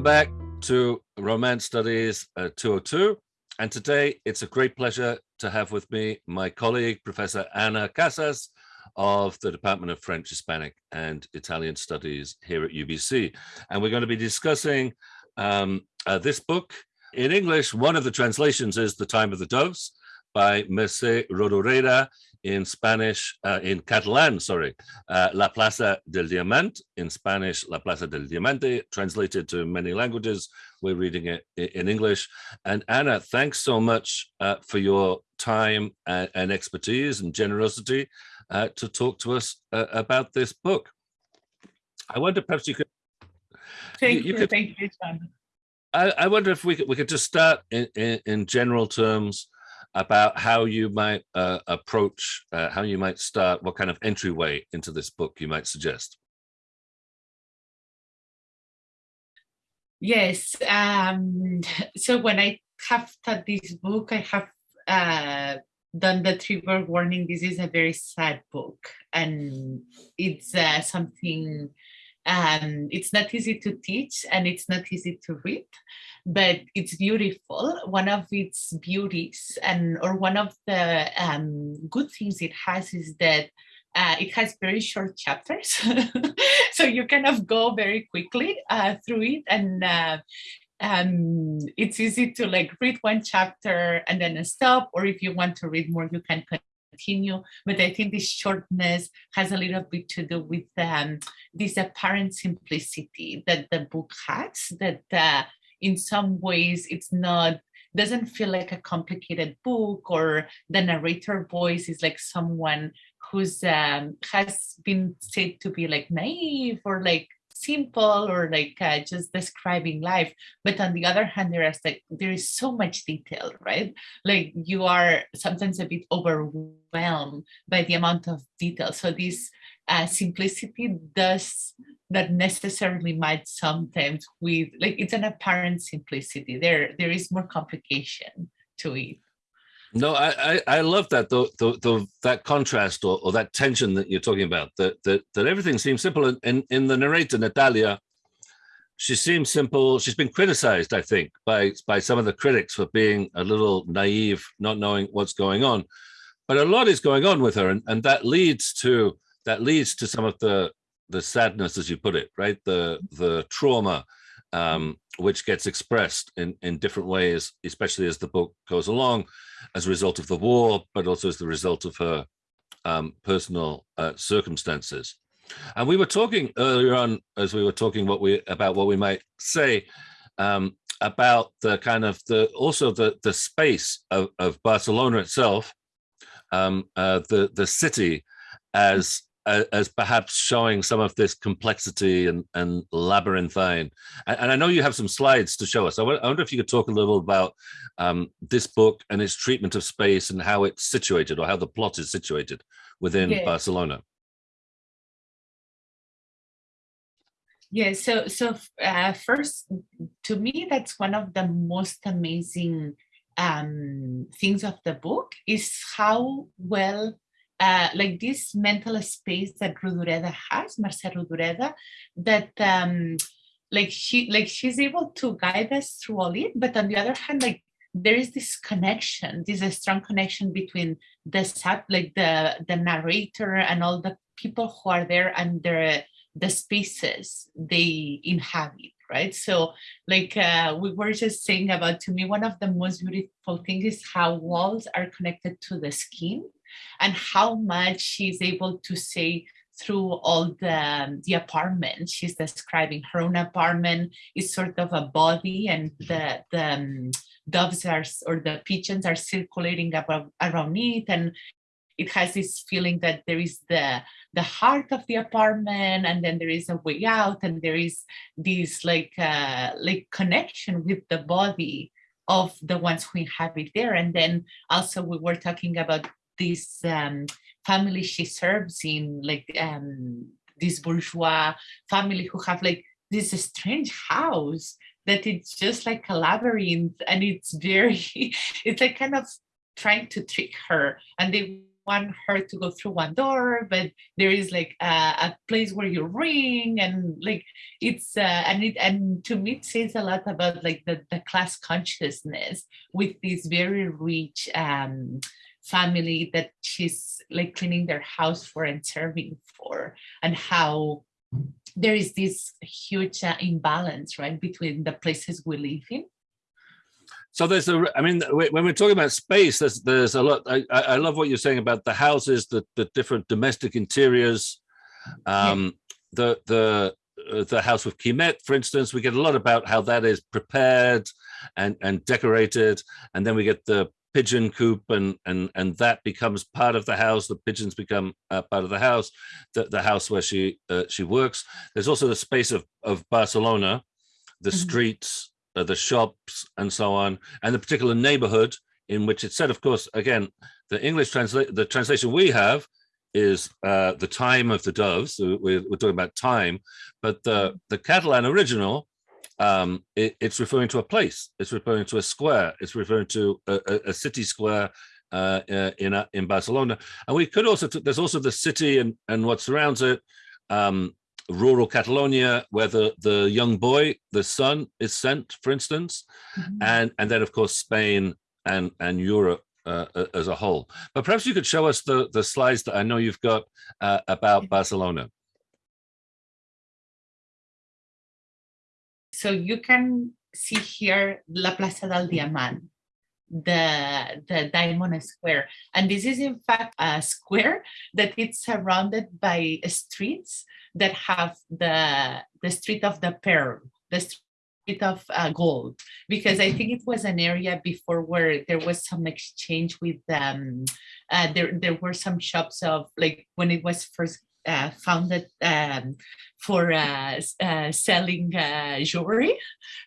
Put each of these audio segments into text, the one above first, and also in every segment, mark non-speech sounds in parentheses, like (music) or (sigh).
Welcome back to Romance Studies uh, 202. And today it's a great pleasure to have with me my colleague, Professor Anna Casas of the Department of French, Hispanic and Italian Studies here at UBC. And we're going to be discussing um, uh, this book. In English, one of the translations is The Time of the Doves by Mercè Rodoreda in Spanish, uh, in Catalan, sorry, uh, La Plaça del Diamant, in Spanish, La Plaza del Diamante, translated to many languages. We're reading it in English. And Anna, thanks so much uh, for your time and, and, expertise and generosity uh, to talk to us uh, about this book. I wonder perhaps you could. Thank you, you, could, thank you, John. I, I, wonder if we could, we could just start in, in, in general terms about how you might uh, approach, uh, how you might start, what kind of entryway into this book you might suggest. Yes, um, (laughs) so when I have taught this book, I have uh, done the trigger warning. This is a very sad book and it's uh, something, um, it's not easy to teach and it's not easy to read but it's beautiful. One of its beauties and or one of the um, good things it has is that uh, it has very short chapters. (laughs) so you kind of go very quickly uh, through it and uh, um, it's easy to like read one chapter and then stop, or if you want to read more, you can continue. But I think this shortness has a little bit to do with um, this apparent simplicity that the book has, that uh, in some ways it's not doesn't feel like a complicated book or the narrator voice is like someone who's um, has been said to be like naive or like simple or like uh, just describing life but on the other hand there is like there is so much detail right? Like you are sometimes a bit overwhelmed by the amount of detail. So this uh, simplicity does not necessarily might sometimes with like it's an apparent simplicity. There there is more complication to it no i i, I love that the, the, the that contrast or, or that tension that you're talking about that that, that everything seems simple in, in in the narrator natalia. She seems simple. She's been criticized i think by by some of the critics for being a little naive not knowing what's going on. But a lot is going on with her and, and that leads to that leads to some of the the sadness, as you put it, right? The the trauma, um, which gets expressed in in different ways, especially as the book goes along, as a result of the war, but also as the result of her um, personal uh, circumstances. And we were talking earlier on, as we were talking what we about what we might say um, about the kind of the also the the space of, of Barcelona itself, um, uh, the the city as as perhaps showing some of this complexity and, and labyrinthine. And, and, I know you have some slides to show us. I wonder if you could talk a little about um, this book and its treatment of space and how it's situated or how the plot is situated within yeah. Barcelona. Yeah, so so uh, first, to me, that's one of the most amazing um, things of the book is how well uh, like this mental space that Rodoreda has, Mercè Rodoreda, that um, like she like she's able to guide us through all it, but on the other hand, like there is this connection, this a strong connection between the sub, like the the narrator and all the people who are there and the the spaces they inhabit right? So like uh, we were just saying about to me one of the most beautiful things is how walls are connected to the skin and how much she's able to say through all the, um, the apartment she's describing. Her own apartment is sort of a body and the, the um, doves are, or the pigeons are circulating above, around it and it has this feeling that there is the the heart of the apartment and then there is a way out and there is this like uh, like connection with the body of the ones who inhabit there and then also we were talking about this um, family she serves in, like um, this bourgeois family who have like this strange house that it's just like a labyrinth and it's very, (laughs) it's like kind of trying to trick her and they want her to go through one door, but there is like a, a place where you ring and like it's uh, and it and to me it says a lot about like the, the class consciousness with this very rich um, family that she's like cleaning their house for and serving for and how there is this huge uh, imbalance right between the places we live in so there's a, I mean, when we're talking about space, there's there's a lot. I, I love what you're saying about the houses, the the different domestic interiors, um, yeah. the the uh, the house of Quimet, for instance. We get a lot about how that is prepared and and decorated, and then we get the pigeon coop and and and that becomes part of the house the pigeons become uh, part of the house the, the house where she uh, she works there's also the space of of barcelona the mm -hmm. streets uh, the shops and so on, and the particular neighborhood in which it's said, of course, again, the English translate the translation we have is uh, the time of the doves. So we're, we're, talking about time, but the, the Catalan original, um, it, it's referring to a place. It's referring to a square. It's referring to a, a, a city square uh, uh in uh, in Barcelona. And we could also, there's also the city and, and what surrounds it. Um, rural Catalonia, where the, the young boy, the son, is sent, for instance, mm -hmm. and, and then, of course, Spain and, and Europe uh, as a whole. But perhaps you could show us the, the slides that I know you've got uh, about Barcelona. So you can see here La Plaza del Diamant, the the diamond square. And this is in fact a square that it's surrounded by streets that have the the street of the pearl, the street of uh, gold, because I think it was an area before where there was some exchange with um, uh, there there were some shops of like when it was first uh, founded um, for uh, uh, selling uh, jewelry.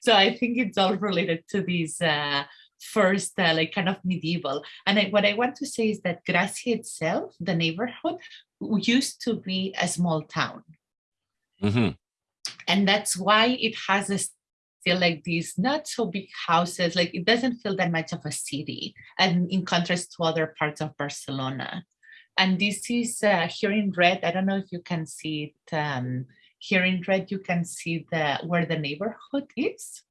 So I think it's all related to these uh, first uh, like kind of medieval. And I, what I want to say is that Gracia itself, the neighborhood, used to be a small town. Mm -hmm. And that's why it has a still like these not so big houses, like it doesn't feel that much of a city and in contrast to other parts of Barcelona. And this is uh, here in red, I don't know if you can see it, um, here in red you can see the where the neighborhood is.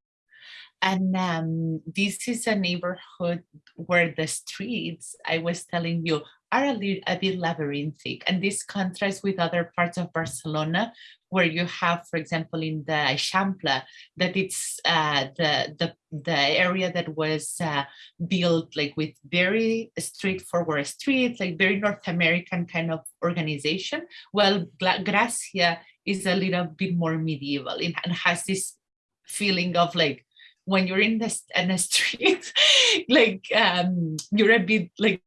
And um, this is a neighborhood where the streets, I was telling you, are a, little, a bit labyrinthic. And this contrasts with other parts of Barcelona, where you have, for example, in the Eixample, that it's uh, the, the, the area that was uh, built like with very straightforward streets, like very North American kind of organization. Well, Gracia is a little bit more medieval and has this feeling of like when you're in the in the (laughs) street, like um, you're a bit like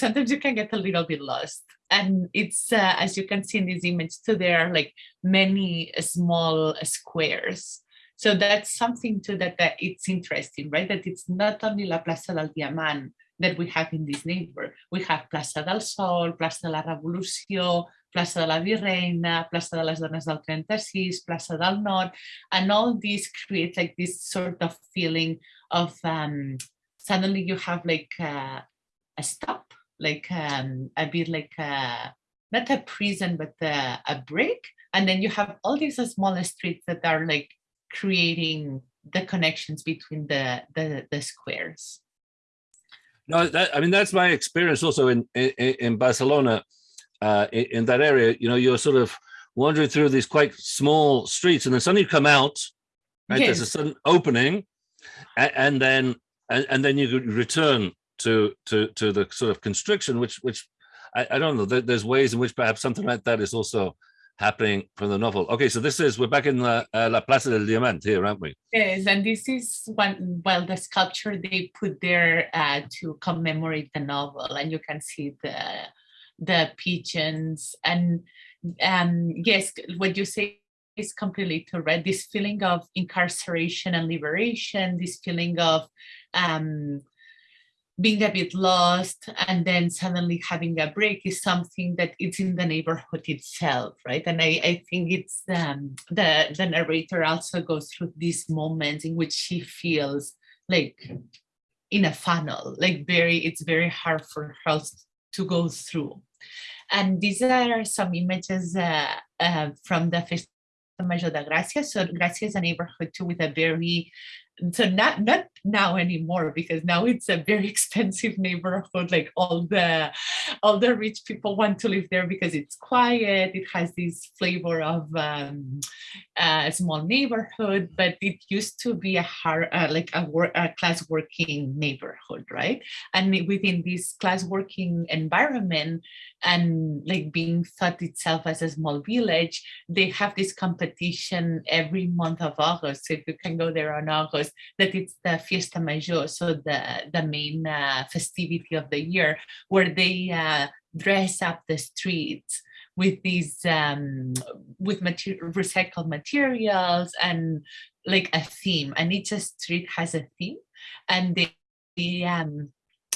sometimes you can get a little bit lost. And it's uh, as you can see in this image too, there are like many small squares. So that's something too that, that it's interesting, right? That it's not only La Plaza del Diamant that we have in this neighborhood. We have Plaza del Sol, Plaza de la Revolució, Plaça de la Virreina, Plaça de les Dones del 36, Plaça del Nord, and all these create like this sort of feeling of um, suddenly you have like uh, a stop, like um, a bit like a, not a prison, but a, a break. And then you have all these smaller streets that are like creating the connections between the, the, the squares. No, that, I mean, that's my experience also in, in, in Barcelona uh, in, in, that area, you know, you're sort of wandering through these quite small streets and then suddenly you come out, right? Yes. There's a sudden opening and, and then and, and, then you return to to to the sort of constriction, which which I, I don't know. there's ways in which perhaps something like that is also happening from the novel. Okay, so this is we're back in La, uh, La Plaza del Diamant here, aren't we? Yes, and this is one well the sculpture they put there uh, to commemorate the novel, and you can see the the pigeons and um, yes, what you say is completely correct. This feeling of incarceration and liberation, this feeling of um, being a bit lost and then suddenly having a break is something that it's in the neighborhood itself, right? And I, I think it's um, the, the narrator also goes through these moments in which she feels like in a funnel, like very, it's very hard for her to go through. And these are some images uh, uh, from the Festa Major da Gracia. So Gracia is a neighborhood too with a very so not not now anymore because now it's a very (laughs) expensive neighborhood like all the all the rich people want to live there because it's quiet it has this flavor of um, a small neighborhood but it used to be a hard uh, like a, work, a class working neighborhood right? And within this class working environment and like being thought itself as a small village they have this competition every month of august. So if you can go there on august that it's the Fiesta Mayor, so the, the main uh, festivity of the year, where they uh, dress up the streets with these um, with mater recycled materials and like a theme. And each street has a theme. And they, they um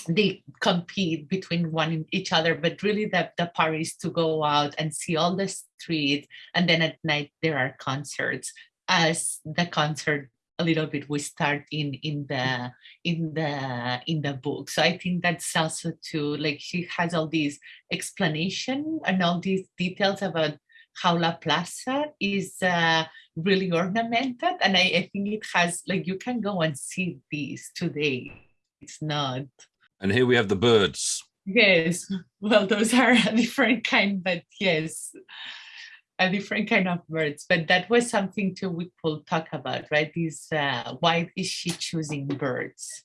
they compete between one each other but really the, the part is to go out and see all the streets and then at night there are concerts. As the concert a little bit we start in in the in the in the book. So i think that's also too like she has all these explanation and all these details about how la plaza is uh, really ornamented. And I, I think it has like you can go and see these today. It's not and here we have the birds yes well those are a different kind but yes a different kind of birds, but that was something too we could talk about, right? Is uh, why is she choosing birds?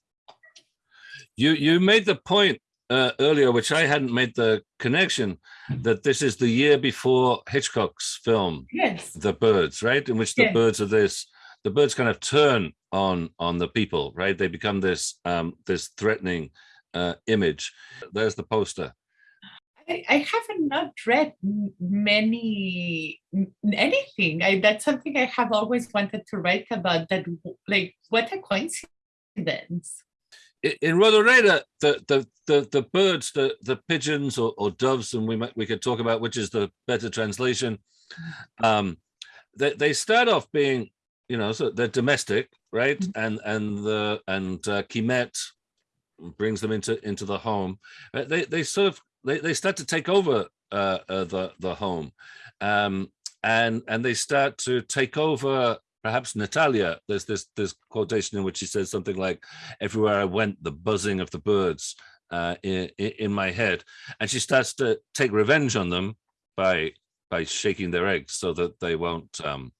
You you made the point uh, earlier, which I hadn't made the connection, that this is the year before Hitchcock's film, yes, The Birds, right? In which the yes. birds are this, the birds kind of turn on on the people, right? They become this um, this threatening uh, image. There's the poster. I, I haven't not read many anything. I, that's something I have always wanted to write about. That like what a coincidence. In Rodoreda, the the the the birds, the the pigeons or, or doves, and we might we could talk about which is the better translation. Um, they they start off being, you know, so they're domestic, right? Mm -hmm. And and the and uh, Quimet brings them into into the home. They they sort of they, they start to take over uh, uh, the the home, um, and and they start to take over perhaps Natalia. There's this this quotation in which she says something like, "Everywhere I went, the buzzing of the birds uh, in, in my head," and she starts to take revenge on them by by shaking their eggs so that they won't um,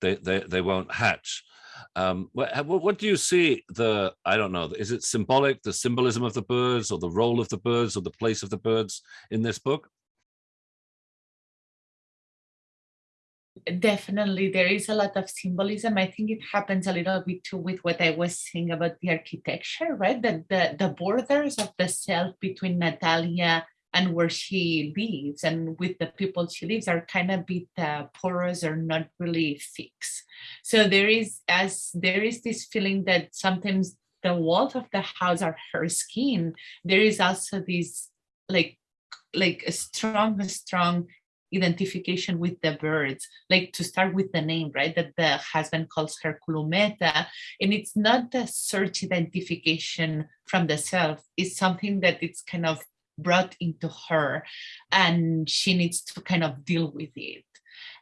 they they they won't hatch. Um, what, what do you see the, I don't know, is it symbolic, the symbolism of the birds or the role of the birds or the place of the birds in this book? Definitely, there is a lot of symbolism. I think it happens a little bit too with what I was saying about the architecture, right? That the, the borders of the self between Natalia and where she lives and with the people she lives are kind of bit uh, porous or not really fixed. So there is as there is this feeling that sometimes the walls of the house are her skin. There is also this like like a strong, strong identification with the birds, like to start with the name, right? That the husband calls her Colometa. And it's not the search identification from the self, it's something that it's kind of brought into her and she needs to kind of deal with it.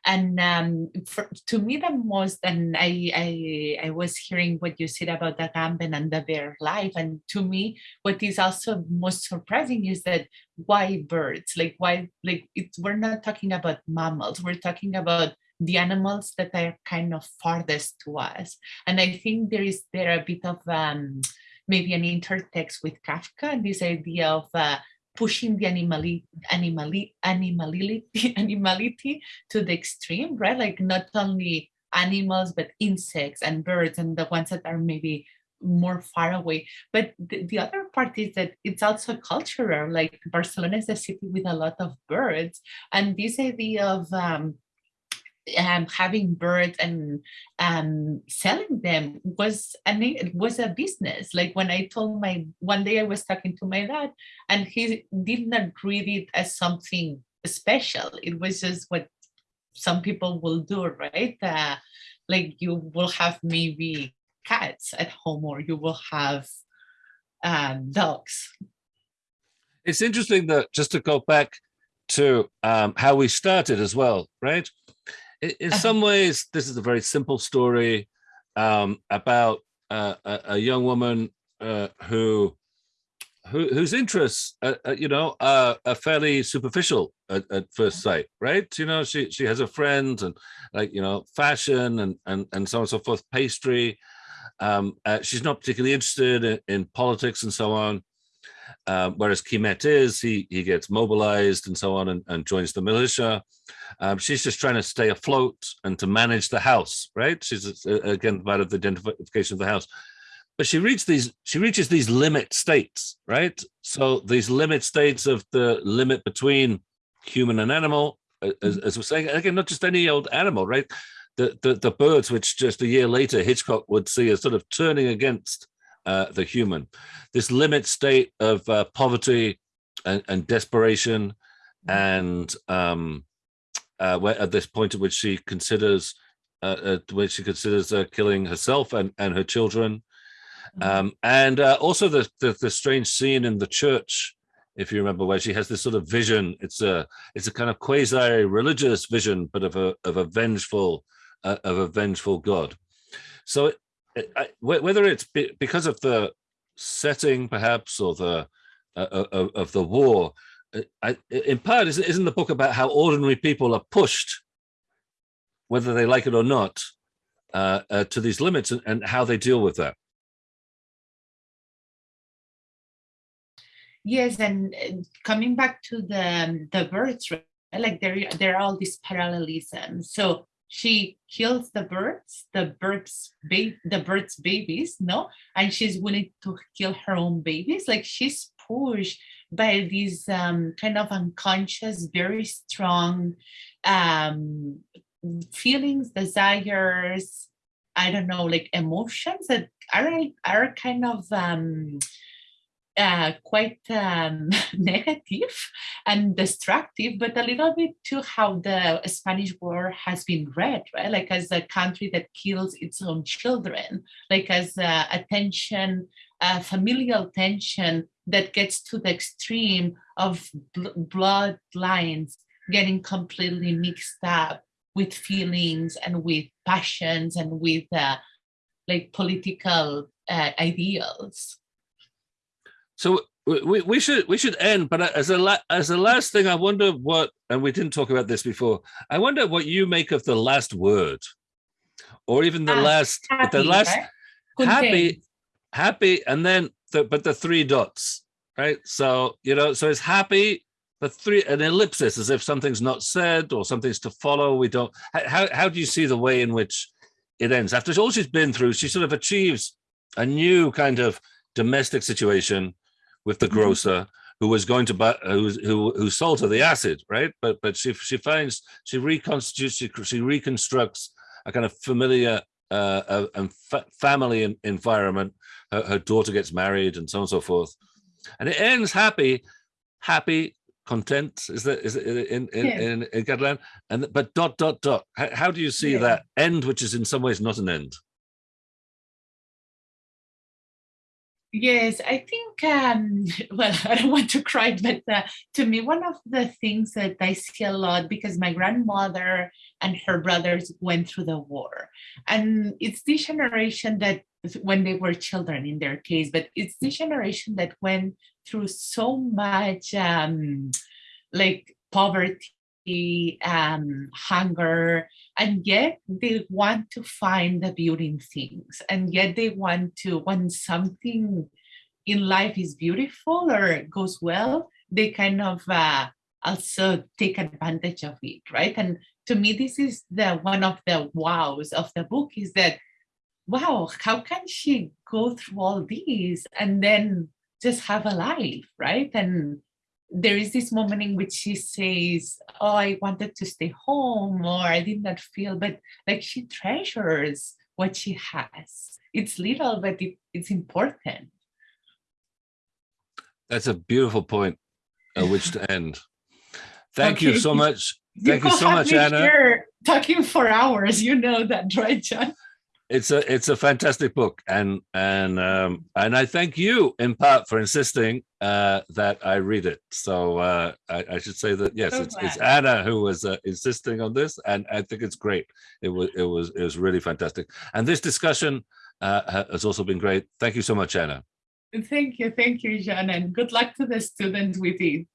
And um, for, to me the most and I, I i was hearing what you said about the Agamben and the bare life and to me what is also most surprising is that why birds? Like why like we're not talking about mammals we're talking about the animals that are kind of farthest to us. And i think there is there a bit of um, maybe an intertext with kafka and this idea of uh, pushing the animali animali animality, (laughs) animality to the extreme, right? Like not only animals, but insects and birds and the ones that are maybe more far away. But the, the other part is that it's also cultural, like Barcelona is a city with a lot of birds. And this idea of um, um, having birds and um, selling them was it was a business. Like when I told my one day I was talking to my dad, and he did not read it as something special. It was just what some people will do, right? Uh, like you will have maybe cats at home, or you will have um, dogs. it's interesting that just to go back to um, how we started as well, right? In, uh-huh. some ways, this is a very simple story um, about uh, a, a, young woman uh, who, who whose interests, uh, uh you know, are, are fairly superficial at, at, first sight, right? You know, she she has a friend and like you know, fashion and and and so on and so forth, pastry. Um, uh, she's not particularly interested in, in politics and so on. Um, whereas Quimet is, he, he gets mobilized and so on and, and joins the militia. Um, she's just trying to stay afloat and to manage the house, right? She's uh, again part of the identification of the house. But she reaches these, she reaches these limit states, right? So these limit states of the limit between human and animal, as, as we're saying, again, not just any old animal, right? The, the, the birds, which just a year later Hitchcock would see as sort of turning against uh, the human. This limit state of uh, poverty and, and, desperation, mm. and um, uh, where, at this point at which she considers, uh, which she considers uh, killing herself and, and her children, mm. um, and uh, also the, the, the strange scene in the church, if you remember, where she has this sort of vision. It's a it's a kind of quasi religious vision, but of a of a vengeful of a vengeful God. So I, whether it's because of the setting, perhaps, or the uh, uh of, of, the war, uh, I, in part, isn't the book about how ordinary people are pushed, whether they like it or not, uh, uh, to these limits and, and, how they deal with that? Yes, and coming back to the the birds, like there there are all these parallelisms. So she kills the birds, the birds, the birds' babies, no, and she's willing to kill her own babies. Like she's pushed by these um, kind of unconscious, very strong um, feelings, desires. I don't know, like emotions that are are kind of um, uh, quite um, (laughs) negative and destructive, but a little bit to how the Spanish war has been read, right? Like as a country that kills its own children, like as a tension, familial tension that gets to the extreme of bl- bloodlines getting completely mixed up with feelings and with passions and with uh, like political uh, ideals. So we, we should we should end, but as a la, as a last thing, I wonder what, and we didn't talk about this before. I wonder what you make of the last word, or even the ah, last happy, the last right? happy, happy, and then the, but the three dots, right? So you know, so it's happy, the three an ellipsis, as if something's not said or something's to follow. We don't. How how do you see the way in which it ends after all she's been through? She sort of achieves a new kind of domestic situation with the mm-hmm. grocer who was going to buy who who who sold her the acid, right? But but she she finds she reconstitutes she, she reconstructs a kind of familiar uh, uh, and fa family environment. Her, her, daughter gets married and so on and so forth, and it ends happy, happy, content. Is that is it in in, yeah. in, in Catalan? And but dot dot dot. How, how do you see yeah. that end, which is in some ways not an end? Yes, I think, um, (laughs) well, I don't want to cry, but uh, to me, one of the things that I see a lot because my grandmother and her brothers went through the war. And it's this generation that, when they were children in their case, but it's this generation that went through so much um, like poverty um, hunger, and yet they want to find the beauty in things, and yet they want to when something in life is beautiful or goes well, they kind of uh, also take advantage of it, right? And to me, this is the one of the wows of the book is that, wow, how can she go through all these and then just have a life, right? And there is this moment in which she says, Oh, I wanted to stay home, or I did not feel, but like she treasures what she has. It's little, but it, it's important. That's a beautiful point at which to end. Thank okay. (laughs) you so much. Thank you, you so much, Anna. talking for hours, you know that, right, John? It's a it's a fantastic book and and um and i thank you in part for insisting uh that i read it. So uh i, I should say that yes So it's, it's anna who was uh, insisting on this and i think it's great. It was it was it was really fantastic. And this discussion uh has also been great. Thank you so much anna. Thank you, thank you, Jean, and good luck to the students with it.